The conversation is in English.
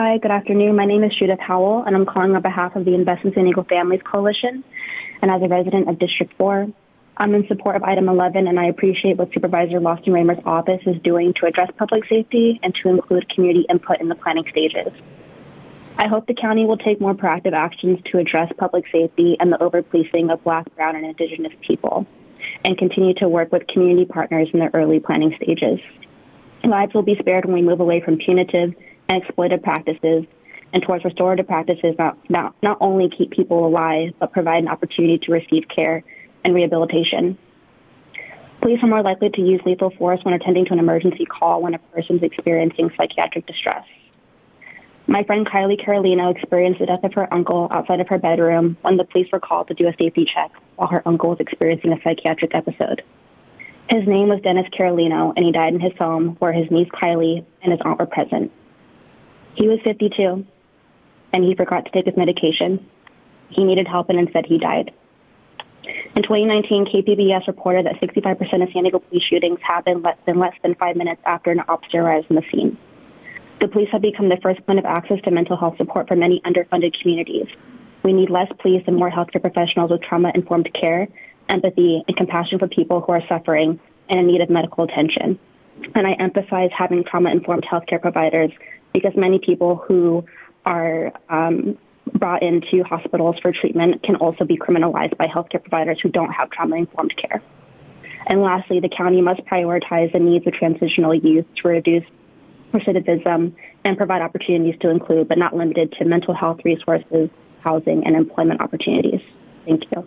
Hi, good afternoon. My name is Judith Howell, and I'm calling on behalf of the Invest in Diego Families Coalition. And as a resident of District 4, I'm in support of item 11, and I appreciate what Supervisor Lawson Remer's office is doing to address public safety and to include community input in the planning stages. I hope the county will take more proactive actions to address public safety and the overpolicing of Black, Brown, and Indigenous people, and continue to work with community partners in the early planning stages. Lives will be spared when we move away from punitive and exploitative practices and towards restorative practices that not, not only keep people alive, but provide an opportunity to receive care and rehabilitation. Police are more likely to use lethal force when attending to an emergency call when a person is experiencing psychiatric distress. My friend Kylie Carolino experienced the death of her uncle outside of her bedroom when the police were called to do a safety check while her uncle was experiencing a psychiatric episode. His name was Dennis Carolino, and he died in his home where his niece Kylie and his aunt were present. He was 52, and he forgot to take his medication. He needed help, and instead he died. In 2019, KPBS reported that 65% of San Diego police shootings happened less than less than five minutes after an officer arrives on the scene. The police have become the first point of access to mental health support for many underfunded communities. We need less police and more healthcare professionals with trauma-informed care, empathy, and compassion for people who are suffering and in need of medical attention. And I emphasize having trauma-informed healthcare providers because many people who are um, brought into hospitals for treatment can also be criminalized by healthcare providers who don't have trauma-informed care. And lastly, the county must prioritize the needs of transitional youth to reduce recidivism and provide opportunities to include, but not limited to, mental health resources, housing, and employment opportunities. Thank you.